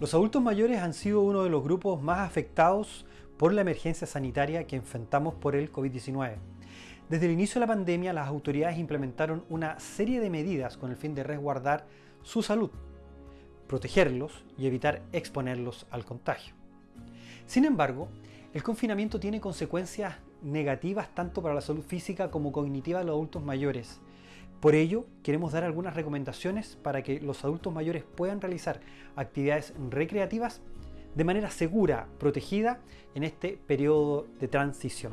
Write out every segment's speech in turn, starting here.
Los adultos mayores han sido uno de los grupos más afectados por la emergencia sanitaria que enfrentamos por el COVID-19. Desde el inicio de la pandemia, las autoridades implementaron una serie de medidas con el fin de resguardar su salud, protegerlos y evitar exponerlos al contagio. Sin embargo, el confinamiento tiene consecuencias negativas tanto para la salud física como cognitiva de los adultos mayores, por ello, queremos dar algunas recomendaciones para que los adultos mayores puedan realizar actividades recreativas de manera segura, protegida en este periodo de transición.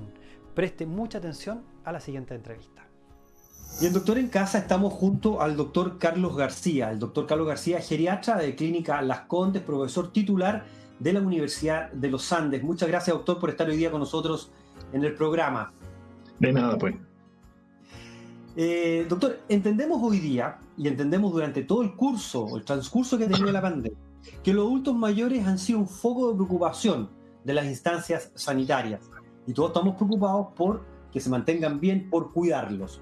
Preste mucha atención a la siguiente entrevista. Y el doctor en casa estamos junto al doctor Carlos García. El doctor Carlos García, geriatra de Clínica Las Condes, profesor titular de la Universidad de los Andes. Muchas gracias, doctor, por estar hoy día con nosotros en el programa. De nada, pues. Eh, doctor, entendemos hoy día y entendemos durante todo el curso, el transcurso que ha tenido la pandemia, que los adultos mayores han sido un foco de preocupación de las instancias sanitarias y todos estamos preocupados por que se mantengan bien, por cuidarlos.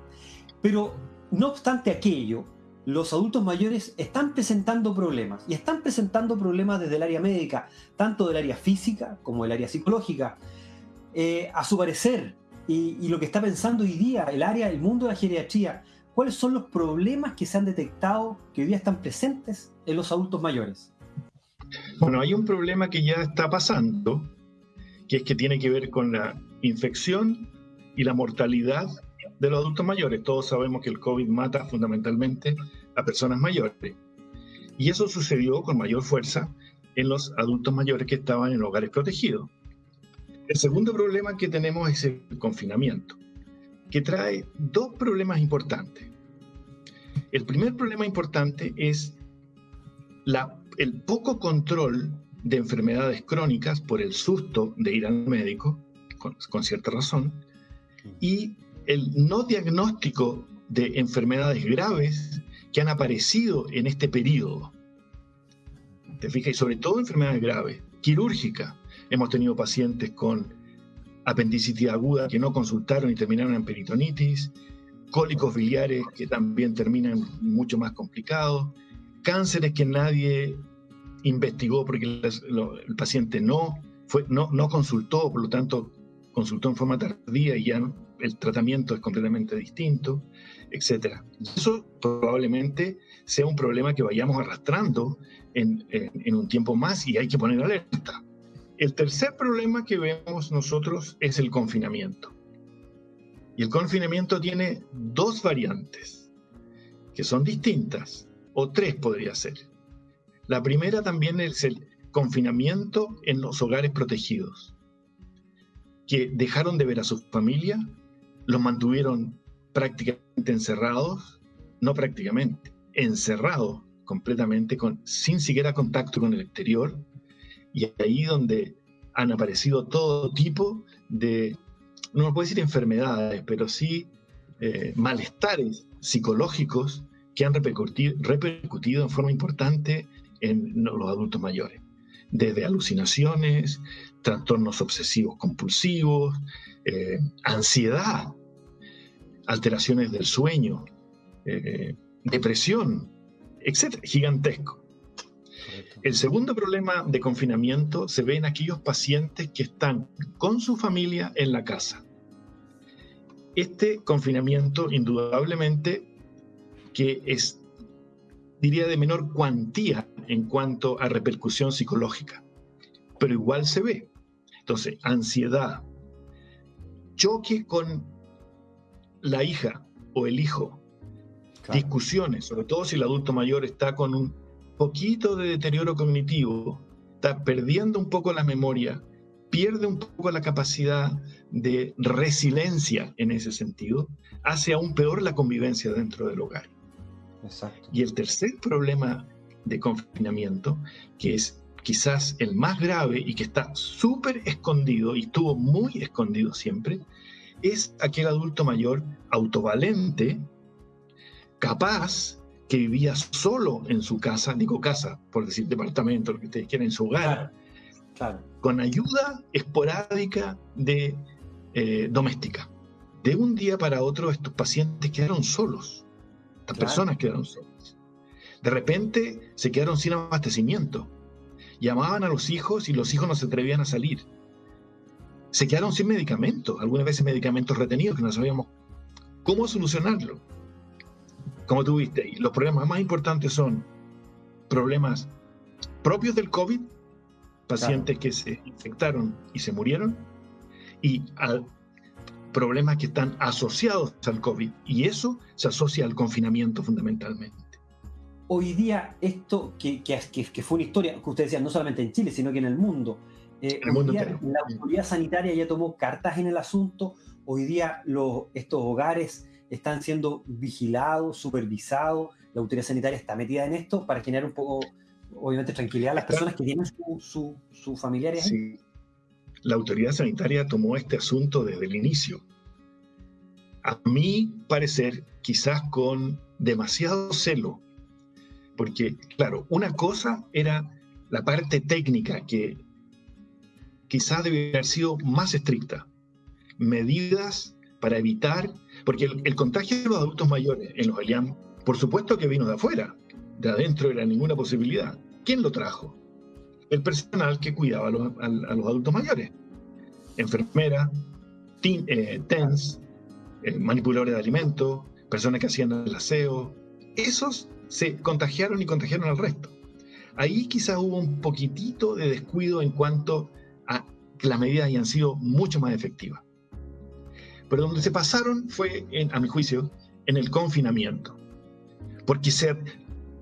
Pero no obstante aquello, los adultos mayores están presentando problemas y están presentando problemas desde el área médica, tanto del área física como del área psicológica. Eh, a su parecer, y, lo que está pensando hoy día el área, el mundo de la geriatría, cuáles son los problemas que se han detectado que hoy día están presentes en los adultos mayores. Bueno, hay un problema que ya está pasando, que es que tiene que ver con la infección y la mortalidad de los adultos mayores. Todos sabemos que el COVID mata fundamentalmente a personas mayores. Y eso sucedió con mayor fuerza en los adultos mayores que estaban en hogares protegidos. El segundo problema que tenemos es el confinamiento, que trae dos problemas importantes. El primer problema importante es el poco control de enfermedades crónicas por el susto de ir al médico, con, cierta razón, y el no diagnóstico de enfermedades graves que han aparecido en este periodo. ¿Te fijas? Y sobre todo enfermedades graves, quirúrgicas, Hemos tenido pacientes con apendicitis aguda que no consultaron y terminaron en peritonitis, cólicos biliares que también terminan mucho más complicados, cánceres que nadie investigó porque el, paciente no, fue, no, no consultó, por lo tanto consultó en forma tardía y ya el tratamiento es completamente distinto, etc. Eso probablemente sea un problema que vayamos arrastrando en, en un tiempo más y hay que poner alerta. El tercer problema que vemos nosotros es el confinamiento. Y el confinamiento tiene dos variantes, que son distintas, o tres podría ser. La primera también es el confinamiento en los hogares protegidos, que dejaron de ver a su familia, los mantuvieron prácticamente encerrados, no prácticamente, encerrados completamente, con, sin siquiera contacto con el exterior, y ahí donde han aparecido todo tipo de, no me puedo decir enfermedades, pero sí eh, malestares psicológicos que han repercutido, repercutido en forma importante en los adultos mayores. Desde alucinaciones, trastornos obsesivos compulsivos, eh, ansiedad, alteraciones del sueño, eh, depresión, etc. Gigantesco. El segundo problema de confinamiento se ve en aquellos pacientes que están con su familia en la casa. Este confinamiento indudablemente que es, diría, de menor cuantía en cuanto a repercusión psicológica, pero igual se ve. Entonces, ansiedad, choque con la hija o el hijo, discusiones, sobre todo si el adulto mayor está con un poquito de deterioro cognitivo, está perdiendo un poco la memoria, pierde un poco la capacidad de resiliencia en ese sentido, hace aún peor la convivencia dentro del hogar. Y el tercer problema de confinamiento, que es quizás el más grave y que está súper escondido y estuvo muy escondido siempre, es aquel adulto mayor autovalente, capaz que vivía solo en su casa, digo casa, por decir departamento, lo que ustedes quieran, en su hogar, con ayuda esporádica de eh, doméstica. De un día para otro estos pacientes quedaron solos, estas personas quedaron solas. De repente se quedaron sin abastecimiento llamaban a los hijos y los hijos no se atrevían a salir. Se quedaron sin medicamentos, algunas veces medicamentos retenidos que no sabíamos cómo solucionarlo. Como tú viste, los problemas más importantes son problemas propios del COVID, pacientes que se infectaron y se murieron, y problemas que están asociados al COVID. Y eso se asocia al confinamiento fundamentalmente. Hoy día, esto que, que, que fue una historia que usted decía, no solamente en Chile, sino que en el mundo, eh, hoy día, la autoridad sanitaria ya tomó cartas en el asunto. Hoy día los, estos hogares están siendo vigilados, supervisados. La autoridad sanitaria está metida en esto para generar un poco, obviamente, tranquilidad a las personas que tienen sus su, familiares. Sí. La autoridad sanitaria tomó este asunto desde el inicio. A mi parecer, quizás con demasiado celo, porque, claro, una cosa era la parte técnica que quizás debería haber sido más estricta. Medidas para evitar, porque el, contagio de los adultos mayores en los ELIAM, por supuesto que vino de afuera, de adentro era ninguna posibilidad. ¿Quién lo trajo? El personal que cuidaba a los, adultos mayores. Enfermera, eh, TENS, eh, manipuladores de alimentos, personas que hacían el aseo. Esos se contagiaron y contagiaron al resto. Ahí quizás hubo un poquitito de descuido en cuanto a que las medidas hayan sido mucho más efectivas. Pero donde se pasaron fue, a mi juicio, en el confinamiento. Porque ser,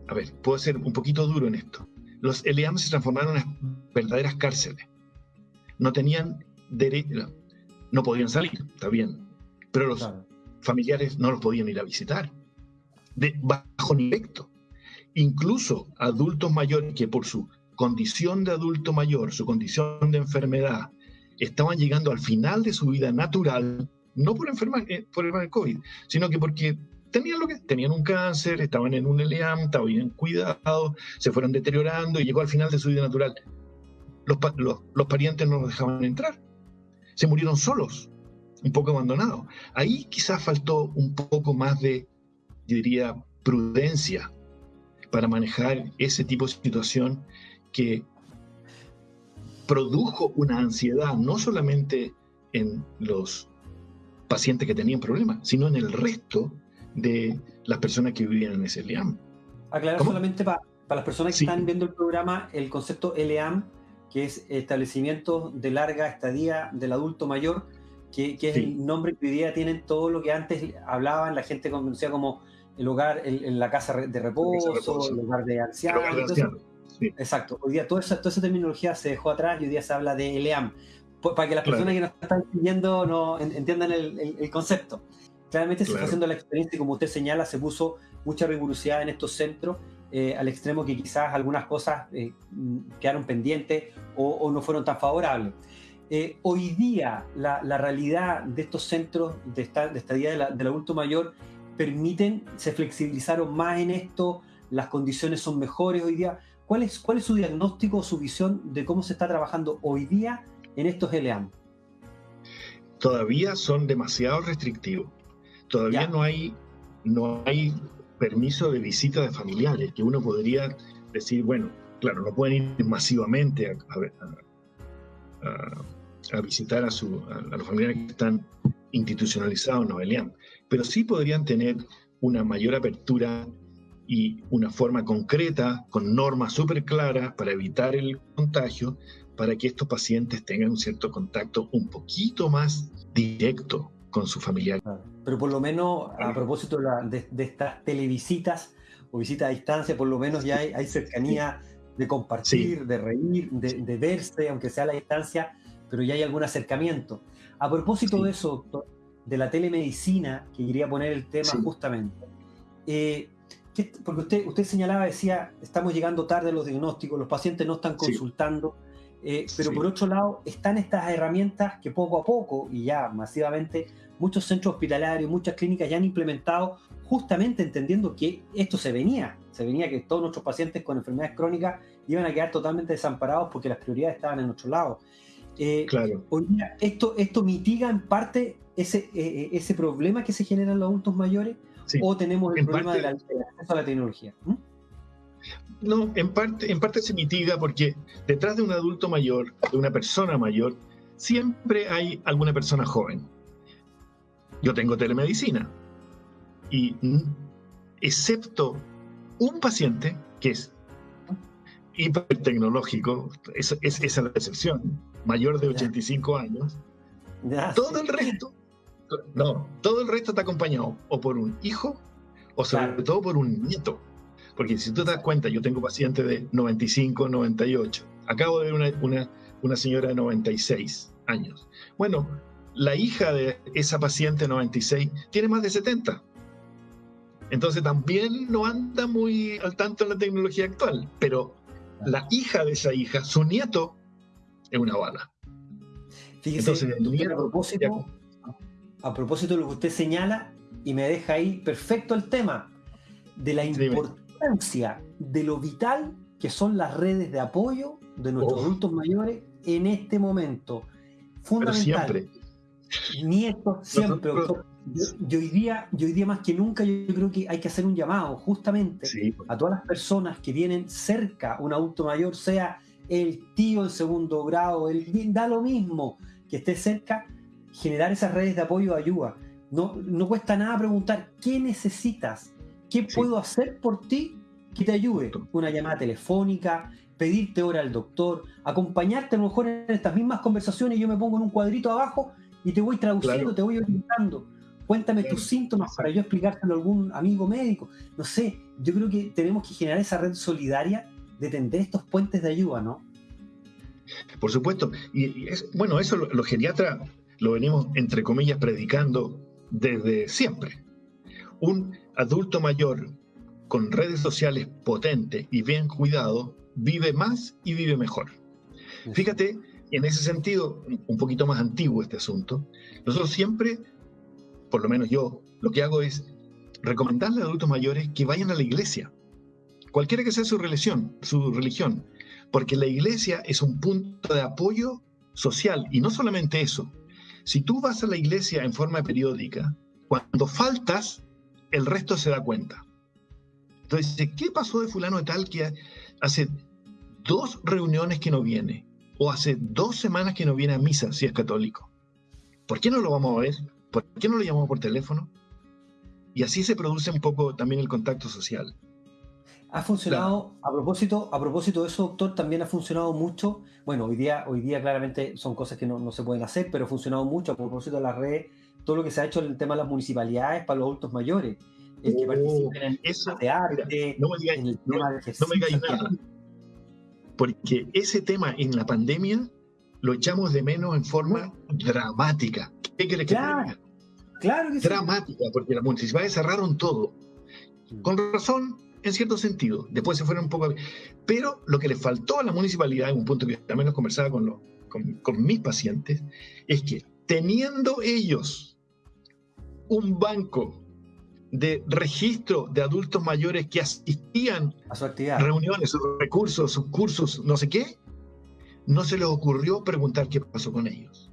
a ver, puedo ser un poquito duro en esto. Los LEAM se transformaron en verdaderas cárceles. No tenían derecho, no podían salir, está bien, pero los familiares no los podían ir a visitar. De bajo nivel. Incluso adultos mayores que por su condición de adulto mayor, su condición de enfermedad, estaban llegando al final de su vida natural, no por enfermar, eh, por el COVID, sino que porque tenían lo que tenían un cáncer, estaban en un LEAM, estaban bien cuidados, se fueron deteriorando y llegó al final de su vida natural. Los, los, parientes no los dejaban entrar. Se murieron solos, un poco abandonados. Ahí quizás faltó un poco más de, yo diría, prudencia para manejar ese tipo de situación que produjo una ansiedad no solamente en los pacientes que tenían problemas, sino en el resto de las personas que vivían en ese LEAM. Aclarar solamente para, las personas que están viendo el programa, el concepto LEAM, que es establecimiento de larga estadía del adulto mayor, que, es el nombre que hoy día tienen todo lo que antes hablaban, la gente conocía como el hogar, en la casa de reposo, el hogar de ancianos. Exacto. Hoy día toda esa, toda esa terminología se dejó atrás y hoy día se habla de LEAM. Para que las personas que nos están siguiendo no entiendan el, concepto. Claramente se está haciendo la experiencia y como usted señala, se puso mucha rigurosidad en estos centros, eh, al extremo que quizás algunas cosas eh, quedaron pendientes o, no fueron tan favorables. Eh, hoy día la, realidad de estos centros de, esta, de estadía del adulto mayor permiten, se flexibilizaron más en esto, las condiciones son mejores hoy día. ¿Cuál es, cuál es su diagnóstico o su visión de cómo se está trabajando hoy día en estos LEAM? Todavía son demasiado restrictivos. Todavía no hay, no hay permiso de visita de familiares, que uno podría decir, bueno, claro, no pueden ir masivamente a, a, visitar a, su, a, los familiares que están institucionalizados en los pero sí podrían tener una mayor apertura y una forma concreta, con normas súper claras para evitar el contagio, para que estos pacientes tengan un cierto contacto un poquito más directo con su familiar. Pero por lo menos, a propósito de, estas televisitas o visitas a distancia, por lo menos ya hay, cercanía de compartir, de reír, de, verse, aunque sea a la distancia, pero ya hay algún acercamiento. A propósito de eso, doctor, de la telemedicina, que quería poner el tema justamente. Eh, porque usted, usted señalaba, decía, estamos llegando tarde a los diagnósticos, los pacientes no están consultando, eh, pero por otro lado están estas herramientas que poco a poco y ya masivamente muchos centros hospitalarios, muchas clínicas ya han implementado justamente entendiendo que esto se venía, se venía que todos nuestros pacientes con enfermedades crónicas iban a quedar totalmente desamparados porque las prioridades estaban en otro lado. Eh, claro. esto, esto mitiga en parte ese, eh, ese problema que se genera en los adultos mayores o tenemos el problema del acceso a la tecnología? No, en parte, en parte se mitiga porque detrás de un adulto mayor, de una persona mayor, siempre hay alguna persona joven. Yo tengo telemedicina y excepto un paciente que es hipertecnológico, es, es, esa es la excepción, mayor de 85 años, todo el resto, no, todo el resto está acompañado o por un hijo o sobre todo por un nieto. Porque si tú te das cuenta, yo tengo pacientes de 95, 98. Acabo de ver una, una, señora de 96 años. Bueno, la hija de esa paciente 96 tiene más de 70. Entonces también no anda muy al tanto en la tecnología actual, pero la hija de esa hija, su nieto, es una bala. Fíjese, Entonces, a, propósito, a propósito de lo que usted señala, y me deja ahí perfecto el tema de la importancia de lo vital que son las redes de apoyo de nuestros adultos mayores en este momento. Fundamental. Pero siempre. Nietos, siempre. Yo, hoy día, yo hoy día más que nunca, yo, creo que hay que hacer un llamado justamente a todas las personas que vienen cerca, un adulto mayor, sea el tío en segundo grado, el, da lo mismo que esté cerca, generar esas redes de apoyo ayuda. No, no cuesta nada preguntar qué necesitas, qué puedo hacer por ti que te ayude. Una llamada telefónica, pedirte hora al doctor, acompañarte a lo mejor en estas mismas conversaciones. Yo me pongo en un cuadrito abajo y te voy traduciendo, te voy orientando. Cuéntame tus síntomas para yo explicárselo a algún amigo médico. No sé, yo creo que tenemos que generar esa red solidaria de tender estos puentes de ayuda, ¿no? Por supuesto. Y, es, bueno, eso los geriatras lo venimos, entre comillas, predicando desde siempre. Un adulto mayor con redes sociales potentes y bien cuidado vive más y vive mejor. Fíjate, en ese sentido, un poquito más antiguo este asunto, nosotros siempre, por lo menos yo, lo que hago es recomendarle a adultos mayores que vayan a la iglesia, cualquiera que sea su religión, su religión, porque la iglesia es un punto de apoyo social y no solamente eso, si tú vas a la iglesia en forma periódica, cuando faltas, el resto se da cuenta. Entonces, ¿qué pasó de fulano de tal que hace dos reuniones que no viene? O hace dos semanas que no viene a misa si es católico. ¿Por qué no lo vamos a ver? ¿Por qué no lo llamamos por teléfono? Y así se produce un poco también el contacto social. Ha funcionado, a, propósito, a propósito de eso, doctor, también ha funcionado mucho. Bueno, hoy día, hoy día claramente son cosas que no, se pueden hacer, pero ha funcionado mucho a propósito de la red, todo lo que se ha hecho en el tema de las municipalidades para los adultos mayores. El que oh, participen en eso, de arte, no me digáis, no, me nada. Porque ese tema en la pandemia lo echamos de menos en forma dramática. ¿Qué crees claro, que Claro que Dramática, porque las municipalidades cerraron todo. Mm. Con razón, en cierto sentido. Después se fueron un poco... Pero lo que le faltó a la municipalidad, en un punto que también nos conversaba con, con, mis pacientes, es que teniendo ellos un banco de registro de adultos mayores que asistían a su actividad. reuniones, sus recursos, sus cursos, no sé qué, no se les ocurrió preguntar qué pasó con ellos.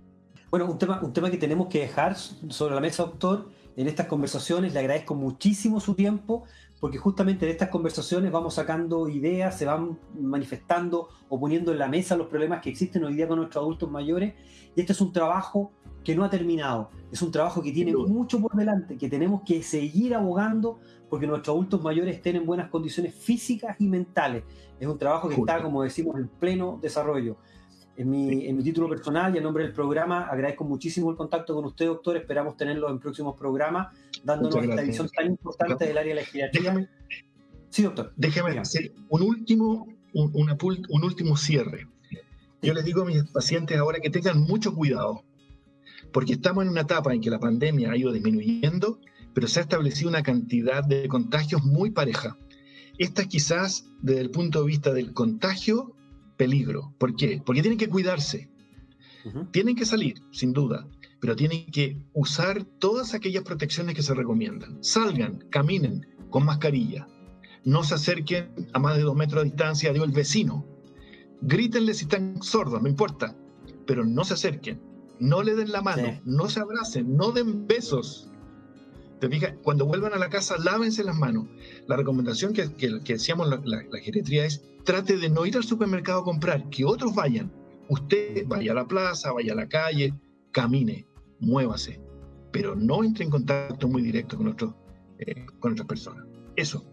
Bueno, un tema, un tema que tenemos que dejar sobre la mesa, doctor, en estas conversaciones. Le agradezco muchísimo su tiempo porque justamente de estas conversaciones vamos sacando ideas, se van manifestando o poniendo en la mesa los problemas que existen hoy día con nuestros adultos mayores. Y este es un trabajo que no ha terminado, es un trabajo que tiene mucho por delante, que tenemos que seguir abogando porque nuestros adultos mayores estén en buenas condiciones físicas y mentales. Es un trabajo que está, como decimos, en pleno desarrollo. En mi, en mi, título personal y en nombre del programa, agradezco muchísimo el contacto con usted, doctor. Esperamos tenerlo en próximos programas, dándonos esta visión tan importante del área legislativa. sí, doctor. Déjeme hacer un último, un, un último cierre. Yo les digo a mis pacientes ahora que tengan mucho cuidado, porque estamos en una etapa en que la pandemia ha ido disminuyendo, pero se ha establecido una cantidad de contagios muy pareja. Esta quizás desde el punto de vista del contagio peligro. ¿Por qué? Porque tienen que cuidarse. Tienen que salir, sin duda, pero tienen que usar todas aquellas protecciones que se recomiendan. Salgan, caminen con mascarilla. No se acerquen a más de dos metros de distancia de el vecino. Grítenle si están sordos, no importa, pero no se acerquen. No le den la mano, no se abracen, no den besos. Cuando vuelvan a la casa, lávense las manos. La recomendación que, que, decíamos la, la, la geriatría es trate de no ir al supermercado a comprar, que otros vayan. Usted vaya a la plaza, vaya a la calle, camine, muévase, pero no entre en contacto muy directo con, otros, eh, con otras personas. Eso.